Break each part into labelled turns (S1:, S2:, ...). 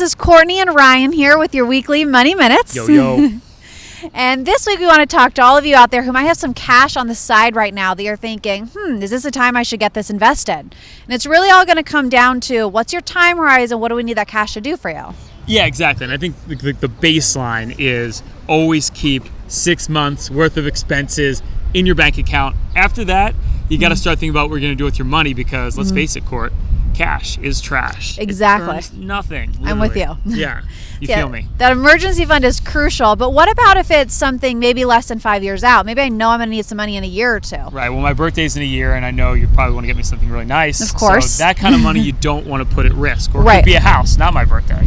S1: is Courtney and Ryan here with your weekly Money Minutes.
S2: Yo, yo.
S1: and this week we want to talk to all of you out there who might have some cash on the side right now that you're thinking, hmm, is this a time I should get this invested? And it's really all going to come down to what's your time horizon? What do we need that cash to do for you?
S2: Yeah, exactly. And I think the, the, the baseline is always keep six months worth of expenses in your bank account. After that, you got to start thinking about what you're going to do with your money because let's face it, Court, cash is trash.
S1: Exactly.
S2: nothing.
S1: I'm with you.
S2: Yeah, you
S1: Yeah,
S2: feel me?
S1: That emergency fund is crucial, but what about if it's something maybe less than five years out? Maybe I know I'm going to need some money in a year or two.
S2: Right. Well, my birthday's in a year, and I know you probably want to get me something really nice.
S1: Of course.
S2: So that kind of money you don't want to put at risk, or it
S1: Right.
S2: could be a house, not my birthday.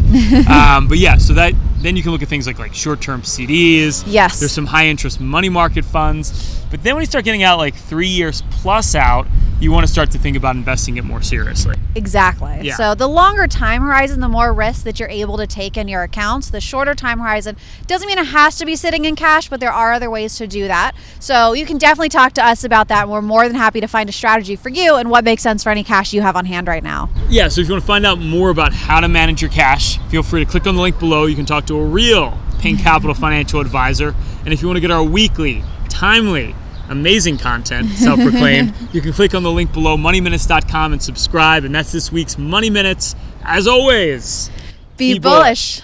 S2: um, but yeah, so that then you can look at things like like short-term CDs.
S1: Yes.
S2: There's some high-interest money market funds. But then when you start getting out like three years plus out, you want to start to think about investing it more seriously.
S1: Exactly.
S2: Yeah.
S1: So the longer time horizon, the more risk that you're able to take in your accounts. The shorter time horizon doesn't mean it has to be sitting in cash, but there are other ways to do that. So you can definitely talk to us about that. And we're more than happy to find a strategy for you and what makes sense for any cash you have on hand right now.
S2: Yeah, so if you want to find out more about how to manage your cash, feel free to click on the link below. You can talk to a real Pink Capital financial advisor. And if you want to get our weekly, timely, amazing content, self proclaimed, you can click on the link below, moneyminutes.com, and subscribe. And that's this week's Money Minutes. As always,
S1: Be,
S2: Be
S1: bullish.